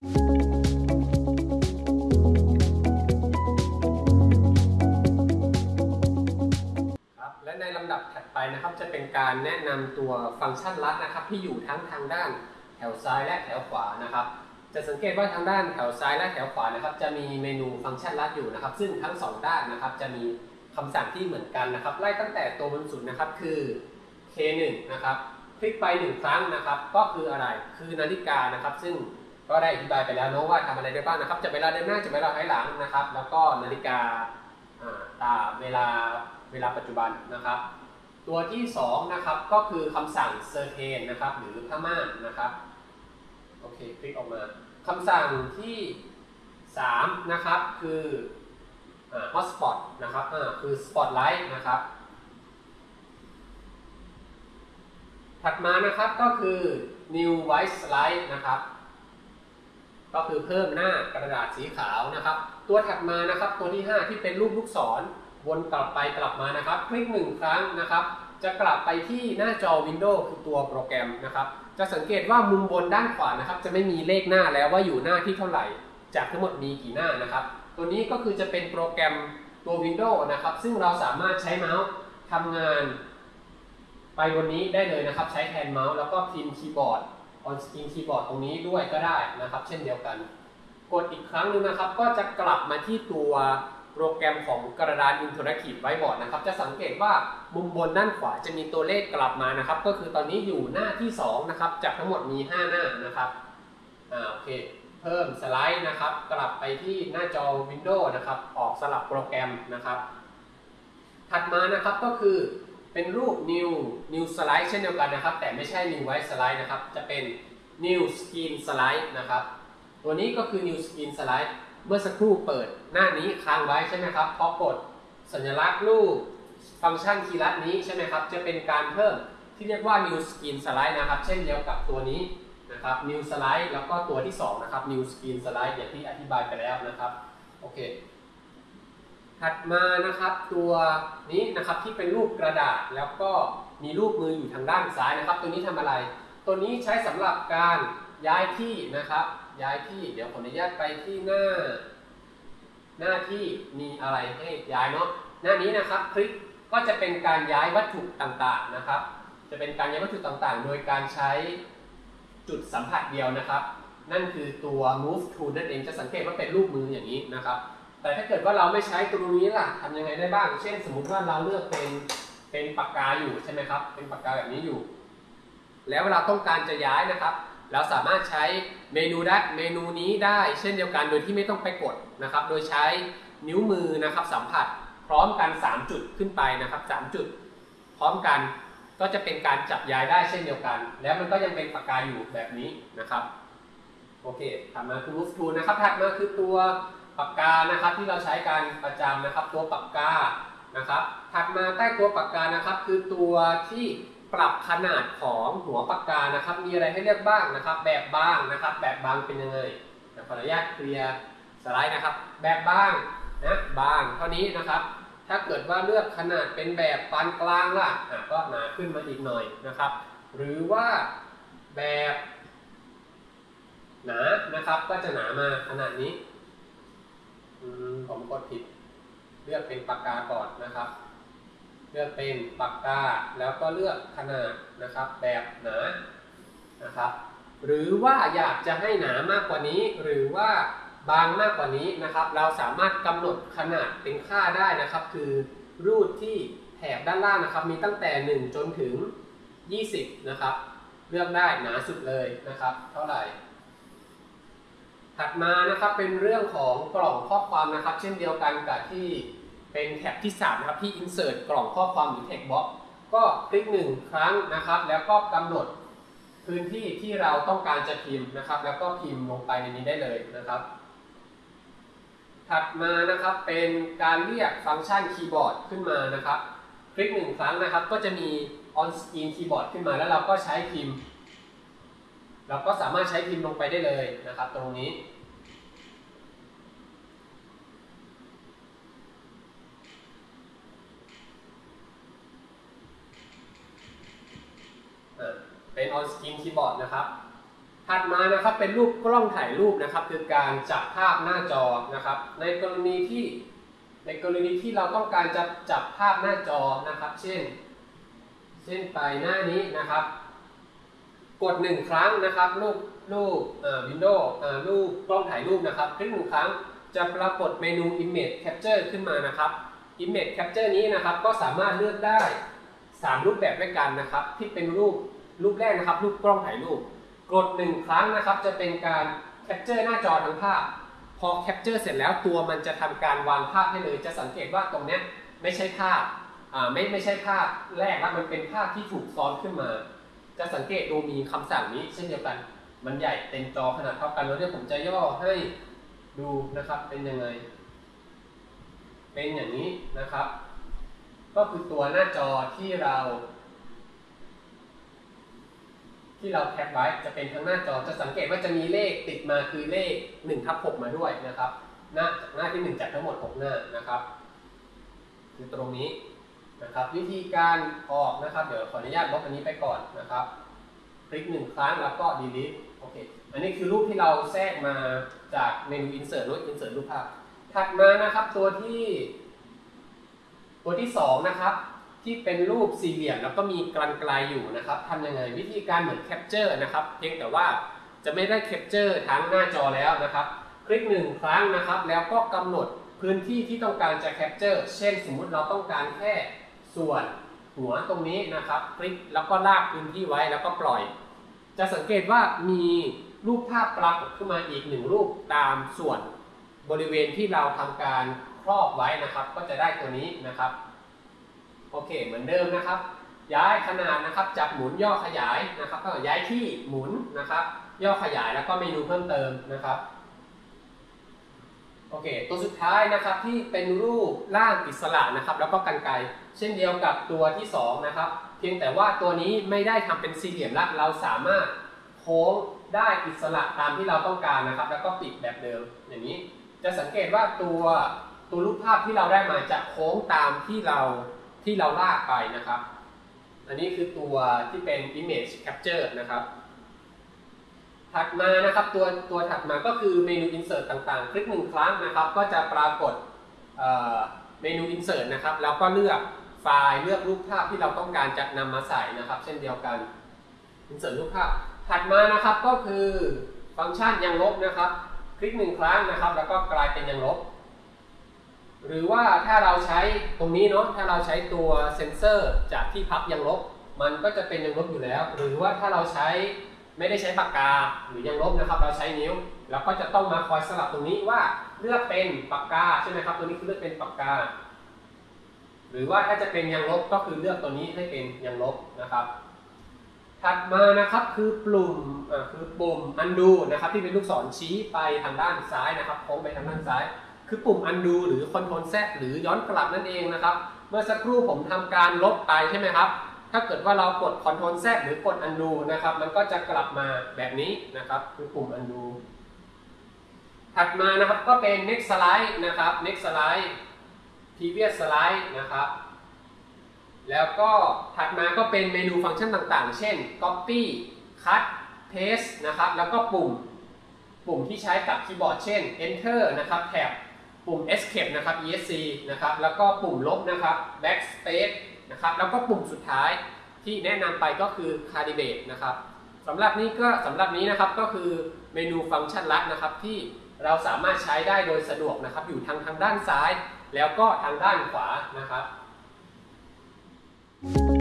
ครับและในลำดับถัดไปนะครับจะเป็นการแนะนำตัวฟังก์ชันลัดนะครับ ที่อยู่ทั้งทางด้านแถวซ้ายและแถวขวานะครับ จะสังเกตว่าทางด้านแถวซ้ายและแถวขวานะครับ จะมีเมนูฟังก์ชันลัดอยู่นะครับ ซึ่งทั้งสองด้านนะครับ จะมีคำสั่งที่เหมือนกันนะครับ ไล่ตั้งแต่ตัวบนสุดนะครับคือ K1 นะครับ คลิกไปหนึ่งครั้งนะครับ ก็คืออะไรคือนาฬิกานะครับ ซึ่ง ก็ได้อธิบายไปแล้วเนอะว่าทำอะไรได้บ้างนะครับจะเวลาเดินหน้าจะเวลาถอยหลังนะครับ แล้วก็นาฬิกาตาเวลาเวลาปัจจุบันนะครับ ตัวที่สองนะครับก็คือคำสั่ง certain นะครับหรือผ้าม่านนะครับโอเคคลิกออกมาคำสั่งที่สามนะครับคือฮอ่า hotspot นะครับคือ spotlight นะครับถัดมานะครับก็คือ new white slide นะครับ ก็คือเพิ่มหน้ากระดาษสีขาวนะครับ ตัวถัดมานะครับตัวที่ 5 ที่เป็นรูปลูกศรวนกลับไปกลับมานะครับ คลิกหนึ่งครั้งนะครับ จะกลับไปที่หน้าจอ Windows คือตัวโปรแกรมนะครับ จะสังเกตว่ามุมบนด้านขวานะครับ จะไม่มีเลขหน้าแล้วว่าอยู่หน้าที่เท่าไหร่ จากทั้งหมดมีกี่หน้านะครับ ตัวนี้ก็คือจะเป็นโปรแกรมตัว Windows นะครับ ซึ่งเราสามารถใช้เมาส์ทำงาน ไปบนนี้ได้เลยนะครับ ใช้แทนเมาส์แล้วก็พิมพ์คีย์บอร์ด on screen คีย์บอร์ดตรงนี้ด้วยก็ได้นะครับ เช่นเดียวกัน กดอีกครั้งหนึ่งนะครับ ก็จะกลับมาที่ตัวโปรแกรมของกระดาน Interactive Whiteboard นะครับ จะสังเกตว่ามุมบนด้านขวาจะมีตัวเลขกลับมานะครับ ก็คือตอนนี้อยู่หน้าที่2นะครับ จากทั้งหมดมี 5 หน้านะครับอ่าโอเค เพิ่มสไลด์นะครับ กลับไปที่หน้าจอ Windows นะครับ ออกสลับโปรแกรมนะครับ ถัดมานะครับก็คือ เป็นรูป new new slide เช่นเดียวกันนะครับ แต่ไม่ใช่ new white slide นะครับ จะเป็น new screen slide นะครับ ตัวนี้ก็คือ new screen slide เมื่อสักครู่เปิดหน้านี้ค้างไว้ใช่ไหมครับ พอกดสัญลักษณ์รูปฟังก์ชันคีย์ลัดนี้ใช่ไหมครับ จะเป็นการเพิ่มที่เรียกว่า new screen slide นะครับ เช่นเดียวกับตัวนี้นะครับ new slide แล้วก็ตัวที่ 2 นะครับ new screen slide อย่างที่อธิบายไปแล้วนะครับ โอเค ถัดมานะครับตัวนี้นะครับที่เป็นรูปกระดาษแล้วก็มีรูปมืออยู่ทางด้านซ้ายนะครับ ตัวนี้ทำอะไร ตัวนี้ใช้สำหรับการย้ายที่นะครับ ย้ายที่เดี๋ยวขออนุญาตไปที่หน้า หน้าที่มีอะไรให้ย้ายเนาะหน้านี้นะครับคลิกก็จะเป็นการย้ายวัตถุต่างๆนะครับ จะเป็นการย้ายวัตถุต่างๆ โดยการใช้จุดสัมผัสเดียวนะครับ นั่นคือตัว move tool นั่นเองจะสังเกตว่าเป็นรูปมืออย่างนี้นะครับ แต่ถ้าเกิดว่าเราไม่ใช้ตรงนี้ล่ะทำยังไงได้บ้าง เช่น สมมุติว่าเราเลือกเป็นเป็นปากกาอยู่ใช่ไหมครับ เป็นปากกาแบบนี้อยู่ แล้วเวลาต้องการจะย้ายนะครับ เราสามารถใช้เมนูได้เมนูนี้ได้ เช่นเดียวกันโดยที่ไม่ต้องไปกดนะครับ โดยใช้นิ้วมือนะครับสัมผัสพร้อมกัน 3 จุดขึ้นไปนะครับ3จุด พร้อมกันก็จะเป็นการจับย้ายได้เช่นเดียวกัน แล้วมันก็ยังเป็นปากกาอยู่แบบนี้นะครับโอเคถัดมาคือ move to นะครับถัดมาคือตัว ปากกานะครับที่เราใช้การประจำนะครับ ตัวปากกานะครับถัดมาใต้ตัวปากกานะครับ คือตัวที่ปรับขนาดของหัวปากกานะครับ มีอะไรให้เลือกบ้างนะครับ แบบบางนะครับ แบบบางเป็นยังไงขออนุญาตเคลียร์สไลด์นะครับ แบบบางนะบางเท่านี้นะครับ ถ้าเกิดว่าเลือกขนาดเป็นแบบปานกลางล่ะก็หนาขึ้นมาอีกหน่อยนะครับ หรือว่าแบบหนานะครับก็จะหนามาขนาดนี้ ผมกดผิด เลือกเป็นปากกาก่อนนะครับ เลือกเป็นปากกาแล้วก็เลือกขนาดนะครับ แบบหนานะครับ หรือว่าอยากจะให้หนามากกว่านี้ หรือว่าบางมากกว่านี้นะครับ เราสามารถกำหนดขนาดเป็นค่าได้นะครับ คือรูดที่แถบด้านล่างนะครับ มีตั้งแต่ 1 จนถึง 20 นะครับ เลือกได้หนาสุดเลยนะครับ เท่าไหร่ ถัดมานะครับเป็นเรื่องของกล่องข้อความนะครับ เช่นเดียวกันกับที่เป็นแท็บที่3นะครับที่ insert กล่องข้อความหรือ text box ก็คลิกหนึ่งครั้งนะครับ แล้วก็กำหนดพื้นที่ที่เราต้องการจะพิมพ์นะครับ แล้วก็พิมพ์ลงไปในนี้ได้เลยนะครับ ถัดมานะครับเป็นการเรียกฟังก์ชันคีย์บอร์ดขึ้นมานะครับ คลิกหนึ่งครั้งนะครับ ก็จะมี on screen keyboard ขึ้นมาแล้วเราก็ใช้พิมพ์เราก็สามารถใช้พิมพ์ลงไปได้เลยนะครับ ตรงนี้ เป็น on screen keyboard นะครับ ถัดมานะครับเป็นรูปกล้องถ่ายรูปนะครับ คือการจับภาพหน้าจอนะครับ ในกรณีที่ในกรณีที่เราต้องการจะจับภาพหน้าจอนะครับ เช่น เช่นไปหน้านี้นะครับ กดหนึ่งครั้งนะครับ รูปรูปวินโดว์รูปกล้องถ่ายรูปนะครับคลิกหนึ่งครั้งจะปรากฏเมนู Image Capture ขึ้นมานะครับ Image Capture นี้นะครับก็สามารถเลือกได้ 3 รูปแบบด้วยกันนะครับ ที่เป็นรูป รูปแรกนะครับ รูปกล้องถ่ายรูป กดหนึ่งครั้งนะครับ จะเป็นการ capture หน้าจอทั้งภาพ พอ capture เสร็จแล้วตัวมันจะทำการวางภาพให้เลย จะสังเกตว่าตรงนี้ไม่ใช่ภาพไม่ไม่ใช่ภาพแรกแล้วมันเป็นภาพที่ถูกซ้อนขึ้นมา จะสังเกตดูมีคำสั่งนี้ เช่นเดียวกัน มันใหญ่เต็มจอขนาดเท่ากันแล้วเนี่ยผมจะย่อให้ดูนะครับเป็นยังไง เป็นอย่างนี้นะครับ ก็คือตัวหน้าจอที่เรา ที่เราแคปไว้จะเป็นทั้งหน้าจอจะสังเกตว่าจะมีเลขติดมาคือเลข1ทับ6มาด้วยนะครับหน้าหน้าที่ 1 จากทั้งหมด 6 หน้านะครับ คือตรงนี้นะครับ วิธีการออกนะครับ เดี๋ยวขออนุญาตลบอันนี้ไปก่อนนะครับ คลิกหนึ่งครั้งแล้วก็ delete โอเคอันนี้คือรูปที่เราแทรกมาจากเมนู insert รูป insert รูปภาพถัดมานะครับตัวที่ ตัวที่ 2 นะครับ ที่เป็นรูปสี่เหลี่ยมแล้วก็มีกรรไกรอยู่นะครับทำยังไงวิธีการเหมือน capture นะครับเพียงแต่ว่าจะไม่ได้ capture ทั้งหน้าจอแล้วนะครับ คลิกหนึ่งครั้งนะครับ แล้วก็กำหนดพื้นที่ที่ต้องการจะ capture เช่นสมมุติเราต้องการแค่ส่วนหัวตรงนี้นะครับ คลิกแล้วก็ลากพื้นที่ไว้แล้วก็ปล่อย จะสังเกตว่ามีรูปภาพปรากฏขึ้นมาอีกหนึ่งรูปตามส่วนบริเวณที่เราทำการครอบไว้นะครับ ก็จะได้ตัวนี้นะครับ โอเค เหมือนเดิมนะครับ ย้ายขนาดนะครับจับหมุนย่อขยายนะครับ ก็ย้ายที่หมุนนะครับ ย่อขยายแล้วก็เมนูเพิ่มเติมนะครับโอเค ตัวสุดท้ายนะครับที่เป็นรูปร่างอิสระนะครับ แล้วก็กันไกรเช่นเดียวกับตัวที่สองนะครับ เพียงแต่ว่าตัวนี้ไม่ได้ทำเป็นสี่เหลี่ยมละเราสามารถโค้งได้อิสระตามที่เราต้องการนะครับ แล้วก็ปิดแบบเดิมอย่างนี้ จะสังเกตว่าตัวตัวรูปภาพที่เราได้มาจะโค้งตามที่เรา ที่เราลากไปนะครับ อันนี้คือตัวที่เป็น image capture นะครับถัดมานะครับตัวตัวถัดมาก็คือเมนู insert ต่างๆ คลิกหนึ่งครั้งนะครับ ก็จะปรากฏเเมนู insert นะครับ แล้วก็เลือกไฟล์เลือกรูปภาพที่เราต้องการจะนำมาใส่นะครับ เช่นเดียวกัน insert รูปภาพ ถัดมานะครับก็คือฟังก์ชันยังลบนะครับ คลิกหนึ่งครั้งนะครับ แล้วก็กลายเป็นยังลบ หรือว่าถ้าเราใช้ตรงนี้เนาะถ้าเราใช้ตัวเซนเซอร์จากที่พับยังลบ มันก็จะเป็นยังลบอยู่แล้ว หรือว่าถ้าเราใช้ไม่ได้ใช้ปากกาหรือยังลบนะครับ เราใช้นิ้วแล้วก็จะต้องมาคอยสลับตรงนี้ว่าเลือกเป็นปากกาใช่ไหมครับ ตัวนี้คือเลือกเป็นปากกา หรือว่าถ้าจะเป็นยังลบก็คือเลือกตัวนี้ให้เป็นยังลบนะครับ ถัดมานะครับคือปุ่มคือปุ่ม undo นะครับ ที่เป็นลูกศรชี้ไปทางด้านซ้ายนะครับโค้งไปทางด้านซ้าย คือปุ่ม undo หรือ control z หรือย้อนกลับนั่นเองนะครับ เมื่อสักครู่ผมทำการลบไปใช่ไหมครับ ถ้าเกิดว่าเรากด control z หรือกด undo นะครับ มันก็จะกลับมาแบบนี้นะครับ คือปุ่ม undo ถัดมานะครับก็เป็น next slide นะครับ next slide previous slide นะครับ แล้วก็ถัดมาก็เป็นเมนูฟังก์ชันต่างๆ เช่น copy cut paste นะครับ แล้วก็ปุ่ม ปุ่มที่ใช้กับคีย์บอร์ดเช่น enter นะครับแท็บ ปุ่ม escape นะครับ esc นะครับ แล้วก็ปุ่มลบนะครับ backspace นะครับ แล้วก็ปุ่มสุดท้ายที่แนะนำไปก็คือ calibrate นะครับสำหรับนี้ก็สำหรับนี้นะครับก็คือเมนูฟังก์ชันลัดนะครับที่เราสามารถใช้ได้โดยสะดวกนะครับ อยู่ทางทางด้านซ้าย แล้วก็ทางด้านขวานะครับ Thank you.